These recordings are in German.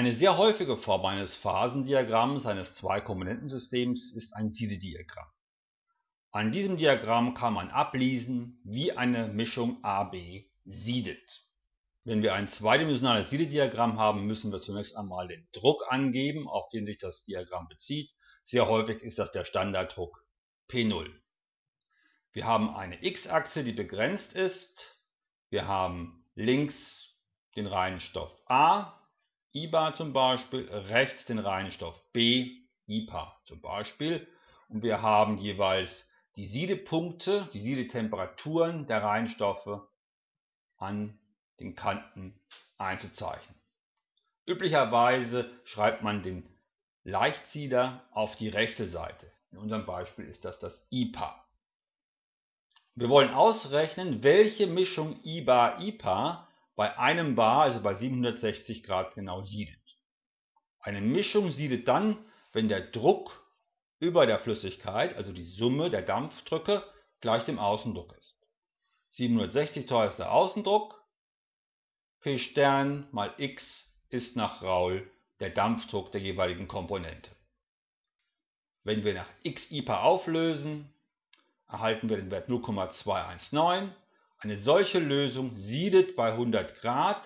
Eine sehr häufige Form eines Phasendiagramms eines Zwei-Komponentensystems ist ein Siedediagramm. An diesem Diagramm kann man ablesen, wie eine Mischung AB siedet. Wenn wir ein zweidimensionales Siedediagramm haben, müssen wir zunächst einmal den Druck angeben, auf den sich das Diagramm bezieht. Sehr häufig ist das der Standarddruck P0. Wir haben eine x-Achse, die begrenzt ist. Wir haben links den reinen Stoff A, IBA zum Beispiel, rechts den reinen Stoff B, IPA zum Beispiel. Und wir haben jeweils die Siedepunkte, die Siedetemperaturen der Reinstoffe an den Kanten einzuzeichnen. Üblicherweise schreibt man den Leichtsieder auf die rechte Seite. In unserem Beispiel ist das das IPA. Wir wollen ausrechnen, welche Mischung IBA-IPA bei einem Bar, also bei 760 Grad genau siedet. Eine Mischung siedet dann, wenn der Druck über der Flüssigkeit, also die Summe der Dampfdrücke, gleich dem Außendruck ist. 760 teuer ist der Außendruck, P Stern mal x ist nach Raoul der Dampfdruck der jeweiligen Komponente. Wenn wir nach x IPA auflösen, erhalten wir den Wert 0,219. Eine solche Lösung siedet bei 100 Grad.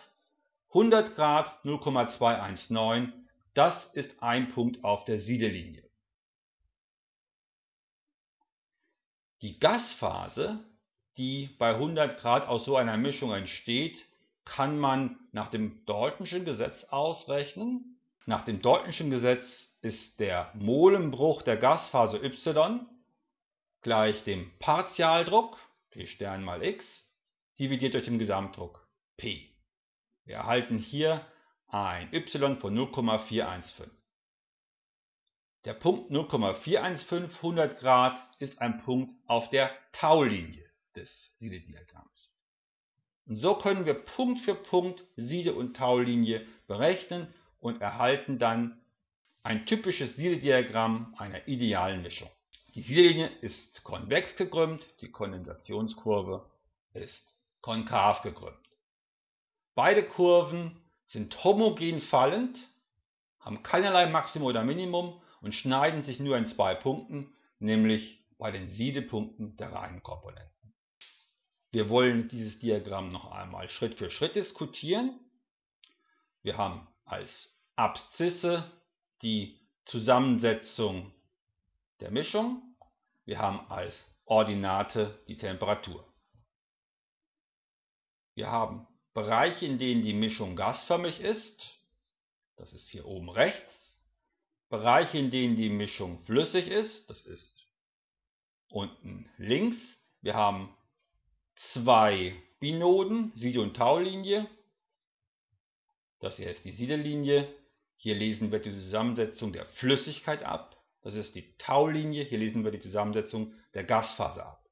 100 Grad 0,219, das ist ein Punkt auf der Siedelinie. Die Gasphase, die bei 100 Grad aus so einer Mischung entsteht, kann man nach dem Daltonschen Gesetz ausrechnen. Nach dem Daltonschen Gesetz ist der Molenbruch der Gasphase y gleich dem Partialdruck P Stern mal x dividiert durch den Gesamtdruck P. Wir erhalten hier ein y von 0,415. Der Punkt 0,415 100 Grad ist ein Punkt auf der Taulinie des Siedediagramms. Und so können wir Punkt für Punkt Siede- und Taulinie berechnen und erhalten dann ein typisches Siedediagramm einer idealen Mischung. Die Siedelinie ist konvex gekrümmt, die Kondensationskurve ist konkav gekrümmt. Beide Kurven sind homogen fallend, haben keinerlei Maximum oder Minimum und schneiden sich nur in zwei Punkten, nämlich bei den Siedepunkten der reinen Komponenten. Wir wollen dieses Diagramm noch einmal Schritt für Schritt diskutieren. Wir haben als Abszisse die Zusammensetzung der Mischung. Wir haben als Ordinate die Temperatur. Wir haben Bereiche, in denen die Mischung gasförmig ist. Das ist hier oben rechts. Bereiche, in denen die Mischung flüssig ist. Das ist unten links. Wir haben zwei Binoden, Siede- und Taulinie. Das hier ist die Siedelinie. Hier lesen wir die Zusammensetzung der Flüssigkeit ab. Das ist die Taulinie. Hier lesen wir die Zusammensetzung der Gasphase ab.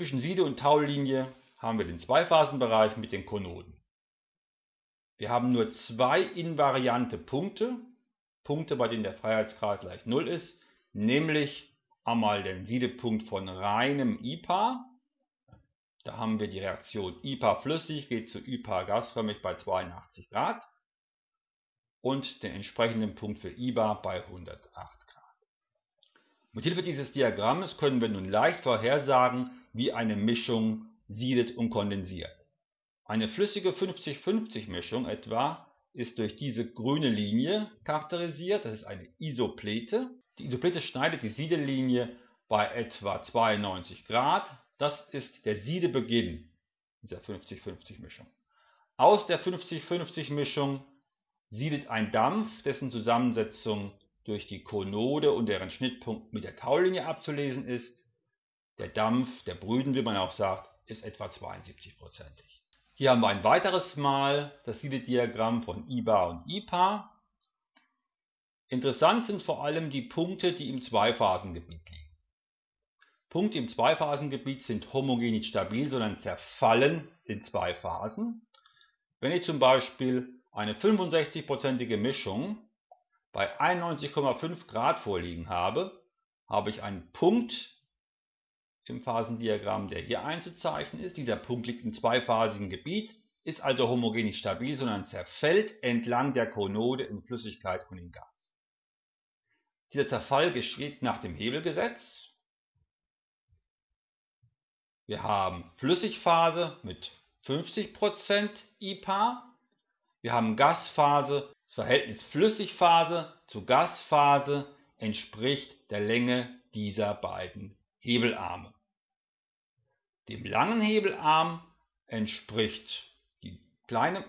Zwischen Siede- und Taulinie haben wir den Zweiphasenbereich mit den Konoden. Wir haben nur zwei invariante Punkte, Punkte, bei denen der Freiheitsgrad gleich 0 ist, nämlich einmal den Siedepunkt von reinem IPA. Da haben wir die Reaktion IPA flüssig geht zu IPA gasförmig bei 82 Grad und den entsprechenden Punkt für IBA bei 108 Grad. Mit Hilfe dieses Diagramms können wir nun leicht vorhersagen, wie eine Mischung siedet und kondensiert. Eine flüssige 50-50 Mischung etwa ist durch diese grüne Linie charakterisiert, das ist eine Isoplete. Die Isoplete schneidet die Siedelinie bei etwa 92 Grad, das ist der Siedebeginn dieser 50-50 Mischung. Aus der 50-50 Mischung siedet ein Dampf, dessen Zusammensetzung durch die Konode und deren Schnittpunkt mit der Taulinie abzulesen ist. Der Dampf, der Brüden, wie man auch sagt, ist etwa 72-prozentig. Hier haben wir ein weiteres Mal das Siedediagramm von IBA und IPA. Interessant sind vor allem die Punkte, die im Zweiphasengebiet liegen. Punkte im Zweiphasengebiet sind homogen nicht stabil, sondern zerfallen in zwei Phasen. Wenn ich zum Beispiel eine 65-prozentige Mischung bei 91,5 Grad vorliegen habe, habe ich einen Punkt im Phasendiagramm, der hier einzuzeichnen ist. Dieser Punkt liegt im zweiphasigen Gebiet. ist also homogen nicht stabil, sondern zerfällt entlang der Konode in Flüssigkeit und in Gas. Dieser Zerfall geschieht nach dem Hebelgesetz. Wir haben Flüssigphase mit 50% IPA. Wir haben Gasphase. Das Verhältnis Flüssigphase zu Gasphase entspricht der Länge dieser beiden Hebelarme. Dem langen Hebelarm entspricht die kleine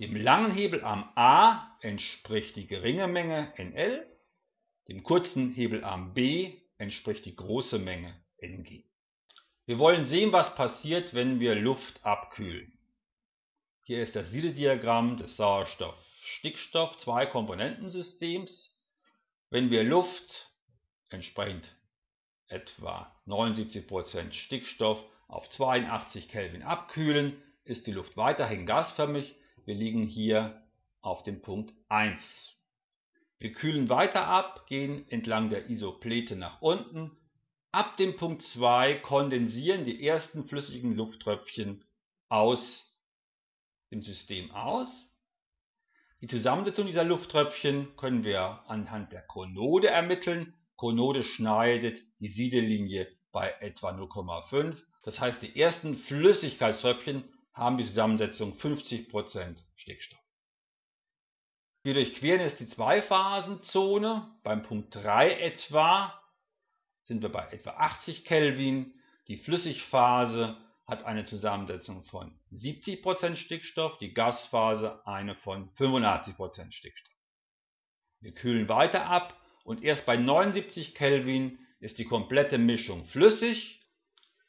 dem langen Hebelarm A entspricht die geringe Menge NL, dem kurzen Hebelarm B entspricht die große Menge Ng. Wir wollen sehen, was passiert, wenn wir Luft abkühlen. Hier ist das Siedediagramm des Sauerstoff-Stickstoff-Zwei-Komponentensystems. Wenn wir Luft entsprechend etwa 79% Stickstoff auf 82 Kelvin abkühlen, ist die Luft weiterhin gasförmig. Wir liegen hier auf dem Punkt 1. Wir kühlen weiter ab, gehen entlang der Isoplete nach unten Ab dem Punkt 2 kondensieren die ersten flüssigen Lufttröpfchen aus dem System aus. Die Zusammensetzung dieser Lufttröpfchen können wir anhand der Konode ermitteln. Konode schneidet die Siedellinie bei etwa 0,5. Das heißt, die ersten Flüssigkeitströpfchen haben die Zusammensetzung 50% Stickstoff. Wir durchqueren jetzt die Zweiphasenzone beim Punkt 3 etwa sind wir bei etwa 80 Kelvin. Die Flüssigphase hat eine Zusammensetzung von 70% Stickstoff, die Gasphase eine von 85% Stickstoff. Wir kühlen weiter ab und erst bei 79 Kelvin ist die komplette Mischung flüssig.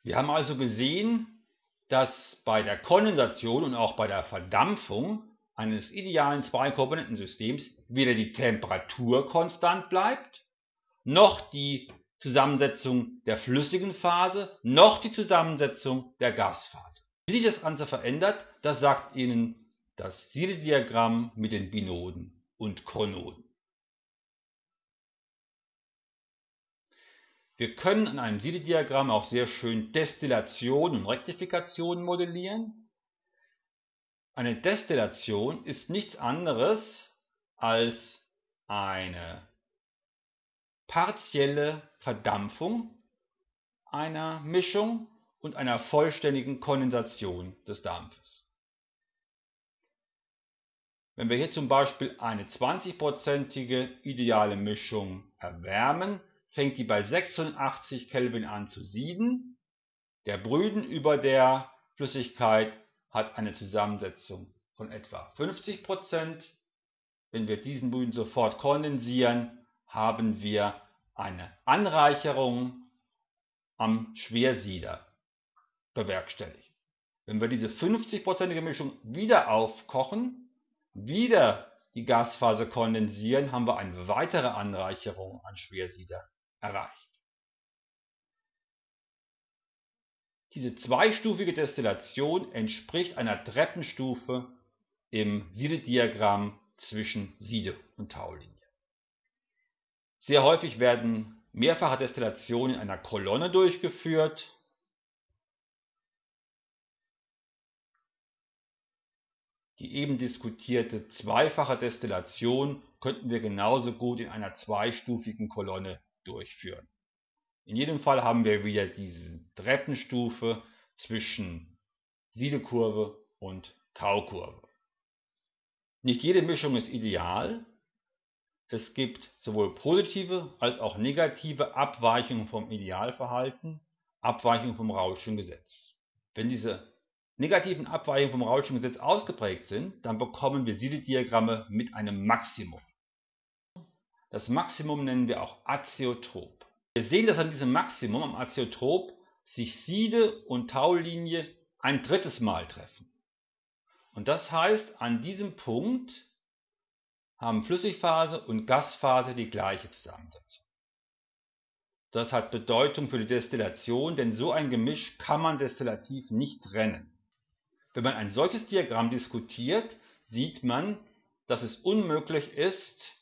Wir haben also gesehen, dass bei der Kondensation und auch bei der Verdampfung eines idealen Zwei-Komponenten-Systems weder die Temperatur konstant bleibt, noch die Zusammensetzung der flüssigen Phase noch die Zusammensetzung der Gasphase. Wie sich das Ganze verändert, das sagt Ihnen das Siedediagramm mit den Binoden und Konoden. Wir können an einem Siedediagramm auch sehr schön Destillation und Rektifikation modellieren. Eine Destillation ist nichts anderes als eine partielle Verdampfung einer Mischung und einer vollständigen Kondensation des Dampfes. Wenn wir hier zum Beispiel eine 20-prozentige ideale Mischung erwärmen, fängt die bei 86 Kelvin an zu sieden. Der Brüden über der Flüssigkeit hat eine Zusammensetzung von etwa 50% Wenn wir diesen Brüden sofort kondensieren, haben wir eine Anreicherung am Schwersieder bewerkstelligt. Wenn wir diese 50%ige Mischung wieder aufkochen, wieder die Gasphase kondensieren, haben wir eine weitere Anreicherung an Schwersieder erreicht. Diese zweistufige Destillation entspricht einer Treppenstufe im Siedediagramm zwischen Siede- und Taulinie. Sehr häufig werden mehrfache Destillationen in einer Kolonne durchgeführt. Die eben diskutierte zweifache Destillation könnten wir genauso gut in einer zweistufigen Kolonne durchführen. In jedem Fall haben wir wieder diese Treppenstufe zwischen Siedekurve und Taukurve. Nicht jede Mischung ist ideal, es gibt sowohl positive als auch negative Abweichungen vom Idealverhalten, Abweichungen vom Rauschschen Gesetz. Wenn diese negativen Abweichungen vom Rauschschen Gesetz ausgeprägt sind, dann bekommen wir Siedediagramme mit einem Maximum. Das Maximum nennen wir auch Azeotrop. Wir sehen, dass an diesem Maximum am Azeotrop sich Siede und Taulinie ein drittes Mal treffen. Und das heißt, an diesem Punkt haben Flüssigphase und Gasphase die gleiche Zusammensetzung. Das hat Bedeutung für die Destillation, denn so ein Gemisch kann man destillativ nicht trennen. Wenn man ein solches Diagramm diskutiert, sieht man, dass es unmöglich ist,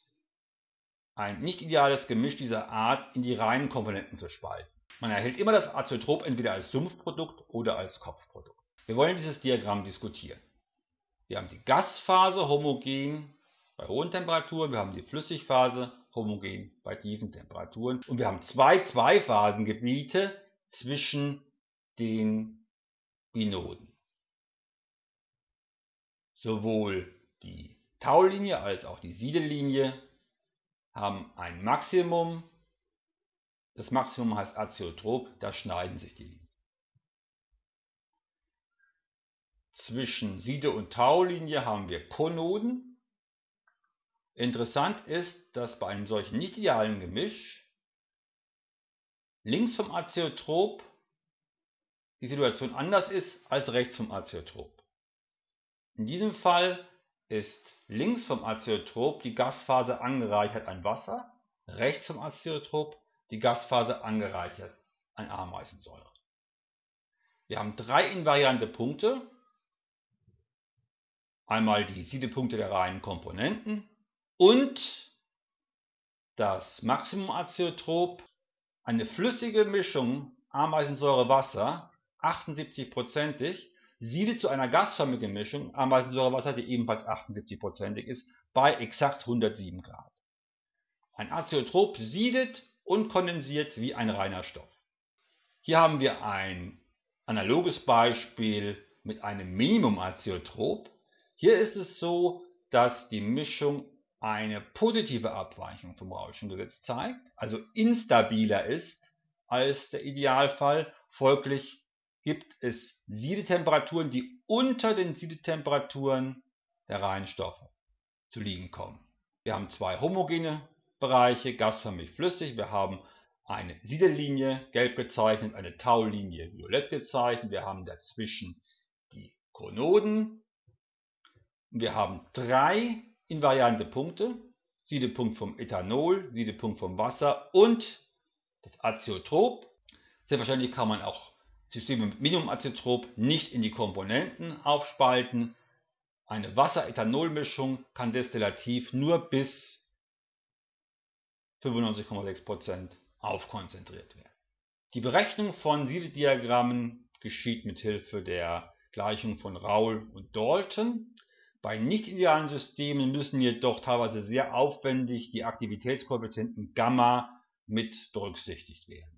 ein nicht ideales Gemisch dieser Art in die reinen Komponenten zu spalten. Man erhält immer das Azeotrop entweder als Sumpfprodukt oder als Kopfprodukt. Wir wollen dieses Diagramm diskutieren. Wir haben die Gasphase homogen bei hohen Temperaturen, wir haben die Flüssigphase homogen bei tiefen Temperaturen und wir haben zwei Zweiphasengebiete zwischen den Binoden. Sowohl die Taulinie als auch die Siedellinie haben ein Maximum. Das Maximum heißt Azeotrop, da schneiden sich die Linien. Zwischen Siede- und Taulinie haben wir Konoden. Interessant ist, dass bei einem solchen nicht idealen Gemisch links vom Azeotrop die Situation anders ist als rechts vom Azeotrop. In diesem Fall ist links vom Azeotrop die Gasphase angereichert an Wasser, rechts vom Azeotrop die Gasphase angereichert an Ameisensäure. Wir haben drei invariante Punkte, einmal die Siedepunkte der reinen Komponenten und das Maximum-Azeotrop, eine flüssige Mischung Ameisensäure-Wasser, 78%ig, siedet zu einer gasförmigen Mischung Ameisensäure-Wasser, die ebenfalls 78%ig ist, bei exakt 107 Grad. Ein Azeotrop siedet und kondensiert wie ein reiner Stoff. Hier haben wir ein analoges Beispiel mit einem Minimum-Azeotrop. Hier ist es so, dass die Mischung eine positive Abweichung vom Rauschengesetz zeigt, also instabiler ist als der Idealfall. Folglich gibt es Siedetemperaturen, die unter den Siedetemperaturen der reinen Stoffe zu liegen kommen. Wir haben zwei homogene Bereiche, gasförmig flüssig. Wir haben eine Siedellinie, gelb gezeichnet, eine Taulinie, violett gezeichnet. Wir haben dazwischen die Konoden, wir haben drei invariante Punkte, Siedepunkt vom Ethanol, Siedepunkt vom Wasser und das Azeotrop. Selbstverständlich kann man auch Systeme mit Minimumazeotrop nicht in die Komponenten aufspalten. Eine Wasser-Ethanol-Mischung kann destillativ nur bis 95,6% aufkonzentriert werden. Die Berechnung von Siedediagrammen geschieht mit Hilfe der Gleichung von Raoul und Dalton. Bei nicht-idealen Systemen müssen jedoch teilweise sehr aufwendig die Aktivitätskoeffizienten Gamma mit berücksichtigt werden.